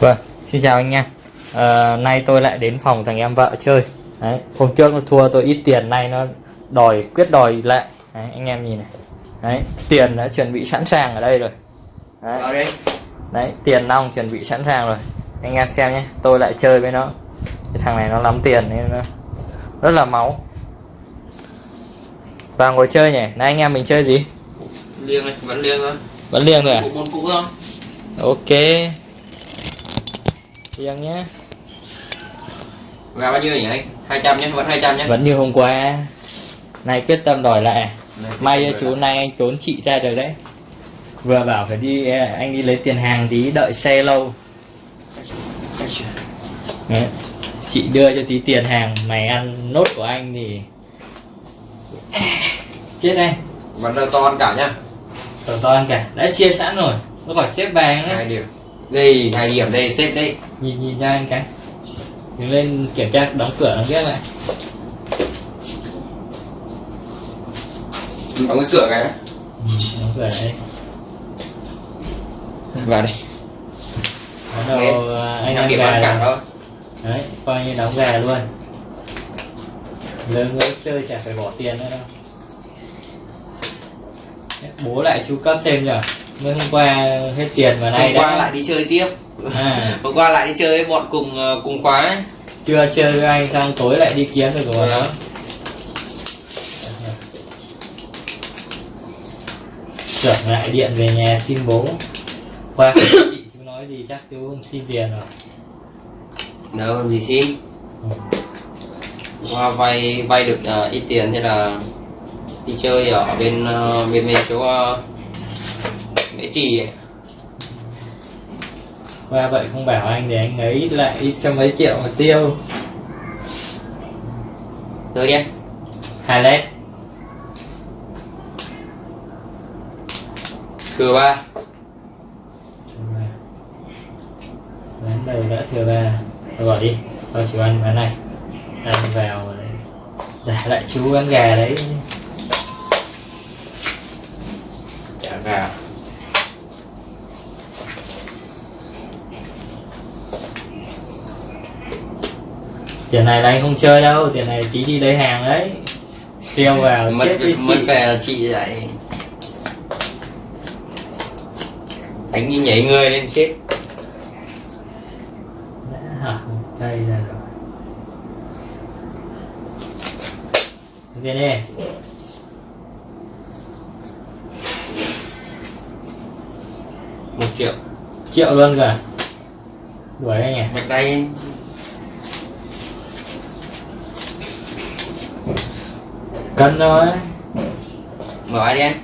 Vâng, xin chào anh em à, Nay tôi lại đến phòng thằng em vợ chơi. Đấy, Hôm trước nó thua tôi ít tiền Nay nó đòi quyết đòi lại. Đấy, Anh em nhìn này. Đấy, Tiền đã chuẩn bị sẵn sàng ở đây rồi. Đấy, Đấy tiền nong chuẩn bị sẵn sàng rồi. Anh em xem nhé Tôi lại chơi với nó. Cái thằng này nó lắm tiền nên nó rất là máu. Vào ngồi chơi nhỉ. Này anh em mình chơi gì? Liêng này, vẫn liêng thôi. Vẫn liêng rồi à? Môn cũ thôi Ok Liêng nhé. Gà bao nhiêu nhỉ? Anh? 200 nhé, vẫn 200 nhé. Vẫn như hôm qua. Này quyết tâm đòi lại. À? May chú nay anh trốn chị ra được đấy. Vừa bảo phải đi Anh đi lấy tiền hàng tí đợi xe lâu. Đấy. Chị đưa cho tí tiền hàng Mày ăn nốt của anh thì Chết anh Vẫn đầu to ăn cả nhá. Tổ to ăn cả. Đã chia sẵn rồi. Nó khỏi xếp bàn hai đấy điểm Đây, hai điểm đây, xếp đây. Nhìn nhìn ra anh cái. Đứng lên kiểm tra đóng cửa đóng ghép lại Đóng cái cửa cái. Đã. ừ, Đóng cửa lại Vào đây Bắt đầu à, anh điểm gà cả rồi. thôi. Đấy, coi như đóng gà luôn. Lớn người chơi chả phải bỏ tiền nữa đâu. Đấy, Bố lại chu cấp thêm rồi Mới hôm qua hết tiền mà nay Hôm qua đã lại đi chơi tiếp. À, Hôm qua lại đi chơi với bọn cùng ờ, cùng khóa ấy. Chưa chơi với anh xong tối lại đi kiếm được rồi. Đó Tưởng lại điện về nhà xin bố. Qua chị chú nói gì chắc chú không xin tiền rồi. Đâu làm gì xin? Ừ. Qua vay vay được ờ, ít tiền thế là đi chơi ở bên ờ, bên bên chỗ uh, Mễ Trì. Qua vậy không bảo anh để anh ấy lại ít cho mấy triệu mà tiêu. Thôi đi. Hai lét. Thừa ba. Ván đầu đã thừa ba. Thôi bỏ đi. Thôi chú ăn ván này. Ăn vào rồi. Đấy Giả lại chú ăn gà đấy. Chả gà Tiền này là anh không chơi đâu Tiền này tí đi lấy hàng đấy. Tiêu vào mất chết với mất chị. về là chị lại đánh như nhảy người lên chết. Đã hở cây ra rồi. Tiền đi một triệu. Triệu luôn cả Đuổi anh à? Mạch tay Cân thôi mở ai đi anh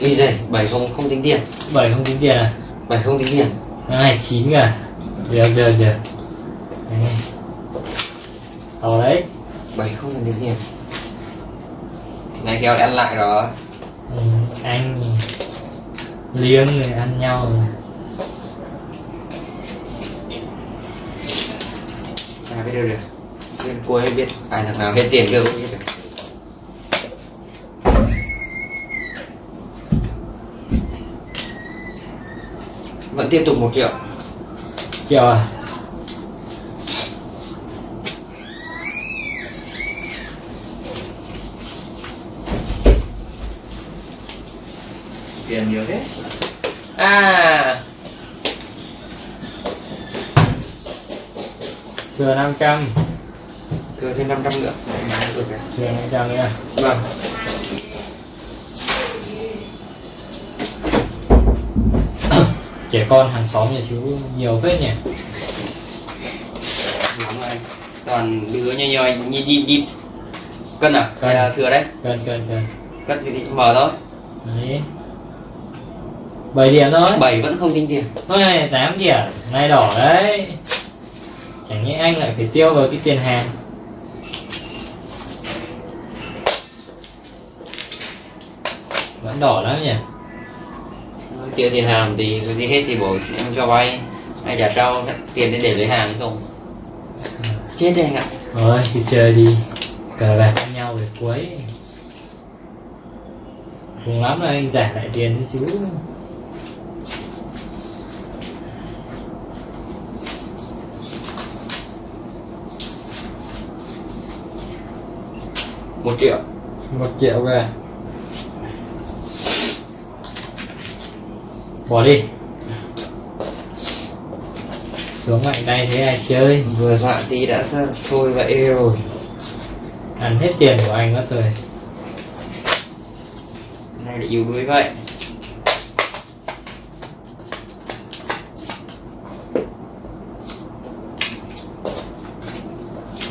đi giày bảy không không tính tiền. Bảy không tính tiền à? Bảy không tính tiền. Này chín cả được được được. To đấy. Bảy không tính tiền. Này kêu đã ăn lại rồi ừ, anh liếng người ăn nhau à biết đâu được. Bên cuối biết ai thằng nào hết tiền cũng biết được vẫn tiếp tục một triệu. Triệu à? Tiền nhiều thế. À. Thừa 500 thừa thêm 500 nữa. Được rồi. thừa 500 nữa vâng trẻ con hàng xóm nhà chú nhiều phết nhỉ? Lắm anh. Toàn đứa nhỏ nhỏ nhìn nhìn nhìn cân à? Cân. hay là thừa đấy? Cân cân cân. Cân thì mở thôi. Đấy. 7 điểm thôi. Bảy vẫn không tính tiền. Thôi này 8 điểm. Này đỏ đấy. Chẳng nhẽ anh lại phải tiêu vào cái tiền hàng. Vẫn đỏ lắm nhỉ tiêu tiền hàng thì cứ đi hết thì bổ em cho vay. Hay trả trao tiền để để lấy hàng hay không? Chết đây anh ạ. Thôi thì chơi đi. Cờ bạc với nhau để cuối. Cùng lắm là anh trả lại tiền cho chú một triệu. Một triệu về. Bỏ đi. Xuống mạnh tay thế ai chơi. Vừa dọa tí đã th- thôi vậy rồi. Ăn hết tiền của anh mất rồi. Này là yếu đuối vậy.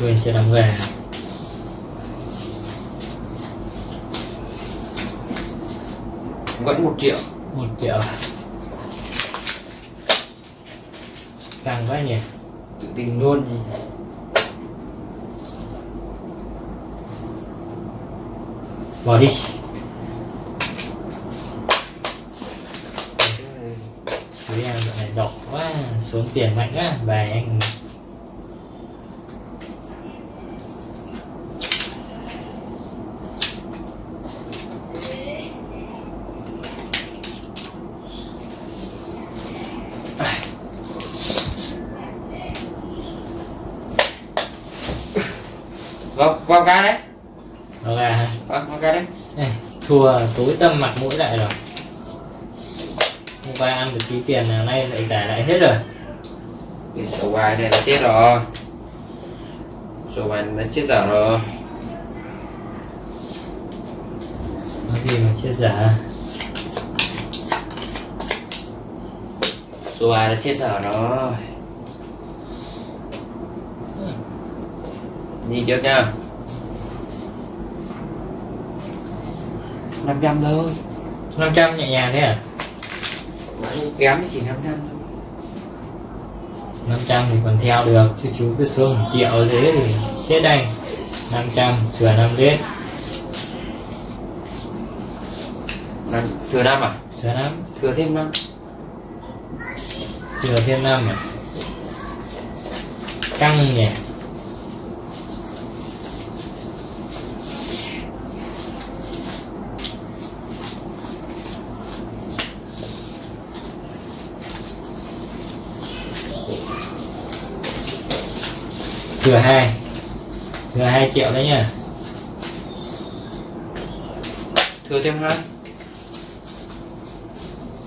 Quên chưa đóng về vẫn một triệu. Một triệu càng quá nhỉ? Tự tin luôn. Bỏ đi. Chú em dạo này đỏ quá, xuống tiền mạnh quá. Bài anh vào vào cái đấy. Nó ra hả? Vào, vào cái đấy. Ê, thua tối tâm mặt mũi lại rồi. Hôm qua ăn được tí tiền nào nay lại trả lại hết rồi. Cái số bài này là chết rồi. Số bài là chết dở rồi. Có gì mà chia giả số bài là chết dở rồi đi trước nha. 500 thôi. 500 nhẹ nhàng thế à? Kém thì chỉ 500 thôi. 500 thì còn theo được. Chứ chú cứ xuống một triệu thế thì chết anh. 500 thừa 5 lít Năm, thừa năm à? Thừa 5 thừa thêm năm. Thừa thêm 5 à? Căng nhỉ thừa hai. Thừa hai triệu đấy nhá thừa thêm hai.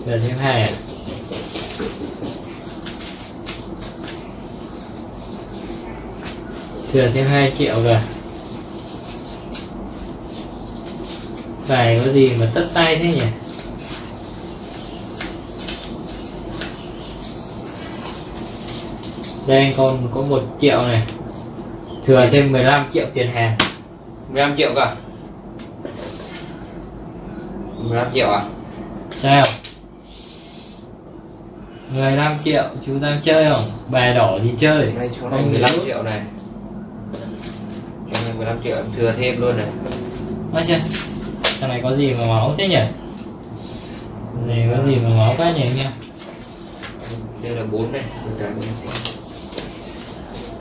Thừa thêm hai à thừa thêm 2 triệu rồi bài có gì mà tất tay thế nhỉ? Đây còn có một triệu này thừa thêm 15 triệu tiền hàng. 15 triệu cả 15 triệu à? Sao? 15 triệu chú đang chơi không? Bài đỏ gì chơi. Đây chỗ này Không 15 hiểu. triệu này. Chỗ này 15 triệu em thừa thêm luôn này. Nói chưa thằng này có gì mà máu thế nhỉ? Này có gì mà máu quá nhỉ anh em? Đây là 4 này. Từ cái này.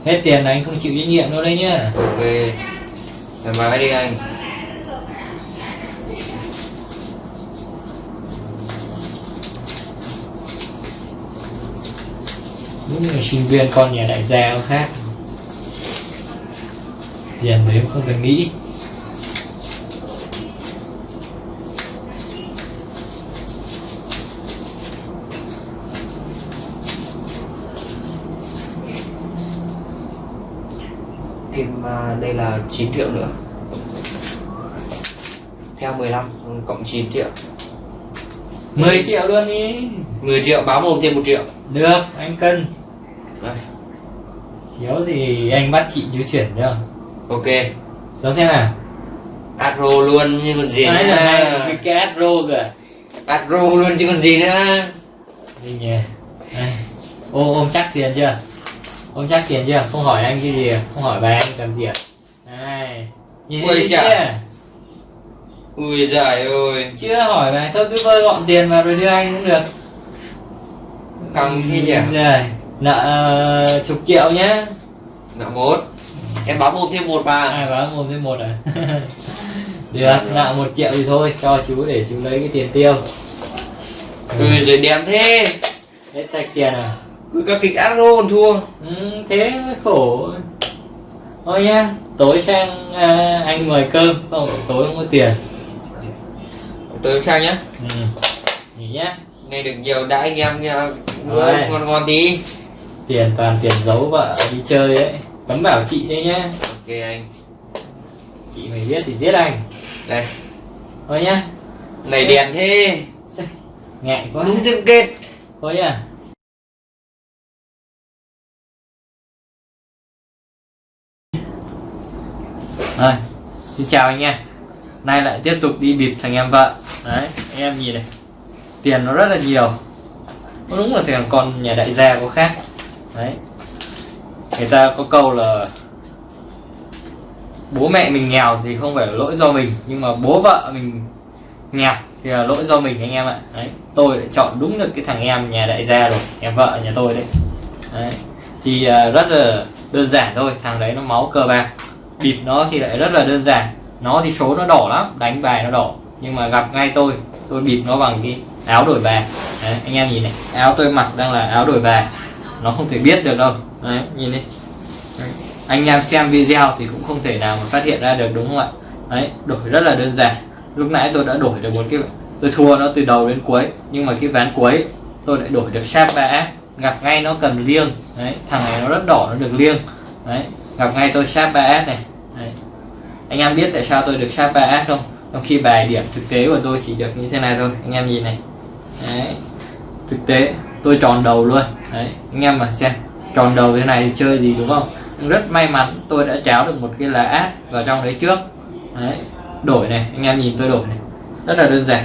Hết tiền là anh không chịu trách nhiệm đâu đấy nhá. Ok. Thoải mái đi anh. Những người sinh viên con nhà đại gia khác. Tiền đấy không cần nghĩ thêm à, đây là 9 triệu nữa. Theo 15 cộng 9 triệu. 10 triệu luôn đi. 10 triệu báo mồm thêm 1 triệu. Được anh cân. Đây, thiếu thì anh bắt chị chú chuyển được. Ok. Sao xem nào. Adro luôn như còn gì Đấy là nữa cái cái adro kìa? Adro luôn chứ còn gì nữa. Đi nhỉ. Ô ôm chắc tiền chưa ôm chắc tiền chưa? Không hỏi anh cái gì à? không hỏi bà anh làm gì à? Đây. nhìn Ui chưa? ui giời ơi. Chưa hỏi bà thôi cứ vơi gọn tiền vào rồi đưa anh cũng được. Căng thế nhỉ? Rồi nợ ờ, chục triệu nhá. Nợ một. Em báo mồm thêm một bà. Ai báo một thêm một à? Được nợ một triệu thì thôi cho chú để chú lấy cái tiền tiêu. Ui rồi đẹp thế. Hết sạch tiền à cứ các kịch Adro còn thua. Ừ, thế mới khổ. Thôi nhá tối sang à, anh mời cơm không tối không có tiền. Tôi em sang nhá. Ừ. nghỉ nhá. Này được nhiều đã anh em nha bữa Rồi. ngon ngon tí. Tiền toàn tiền giấu vợ đi chơi ấy. Cấm bảo chị đấy nhá. Ok anh. Chị mày biết thì giết anh. Đây. Thôi nhá. Này đèn thế. Ngại quá. Đúng thêm kết. Thôi nhá rồi, xin chào anh nha nay lại tiếp tục đi bịp thằng em vợ. Đấy, anh em nhìn này. Tiền nó rất là nhiều. Nó đúng là thằng con nhà đại gia có khác. Đấy. Người ta có câu là bố mẹ mình nghèo thì không phải là lỗi do mình, nhưng mà bố vợ mình nghèo thì là lỗi do mình anh em ạ. Đấy, tôi lại chọn đúng được cái thằng em nhà đại gia rồi, em vợ nhà tôi đấy. Đấy, thì à, rất là đơn giản thôi, thằng đấy nó máu cơ bạc bịp nó thì lại rất là đơn giản. Nó thì số nó đỏ lắm đánh bài nó đỏ. Nhưng mà gặp ngay tôi tôi bịp nó bằng cái áo đổi bài. Đấy, anh em nhìn này áo tôi mặc đang là áo đổi bài. Nó không thể biết được đâu. Đấy nhìn đi. Đấy. anh em xem video thì cũng không thể nào mà phát hiện ra được đúng không ạ? Đấy đổi rất là đơn giản. Lúc nãy tôi đã đổi được một cái tôi thua nó từ đầu đến cuối nhưng mà cái ván cuối tôi lại đổi được sáp ba gặp ngay nó cầm liêng. Đấy thằng này nó rất đỏ nó được liêng đấy, gặp ngay tôi sharp 3 này. Đấy. anh em biết tại sao tôi được sharp 3 không? Trong khi bài điểm thực tế của tôi chỉ được như thế này thôi. Anh em nhìn này. Đấy. Thực tế, tôi tròn đầu luôn. Đấy, anh em mà xem. Tròn đầu thế này thì chơi gì đúng không? Rất may mắn, tôi đã cháo được một cái lá át vào trong đấy trước. Đấy. Đổi này, anh em nhìn tôi đổi này. Rất là đơn giản.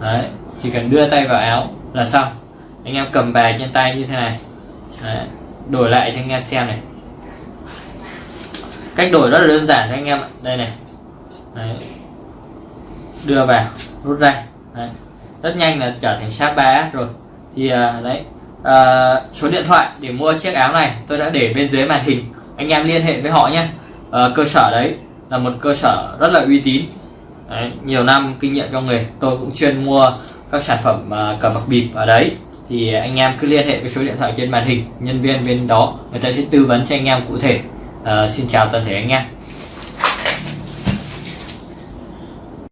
Đấy. Chỉ cần đưa tay vào áo là xong. Anh em cầm bài trên tay như thế này. Đấy. đổi lại cho anh em xem này cách đổi rất là đơn giản cho anh em ạ. Đây này. Đấy. đưa vào rút ra. Đấy. rất nhanh là trở thành sáp 3 rồi. Thì à, đấy. À, số điện thoại để mua chiếc áo này tôi đã để bên dưới màn hình. Anh em liên hệ với họ nhé à, ờ, cơ sở đấy là một cơ sở rất là uy tín. Đấy, nhiều năm kinh nghiệm trong nghề tôi cũng chuyên mua các sản phẩm uh, cờ bạc bịp ở đấy. Thì anh em cứ liên hệ với số điện thoại trên màn hình nhân viên bên đó người ta sẽ tư vấn cho anh em cụ thể. Ờ, xin chào toàn thể anh em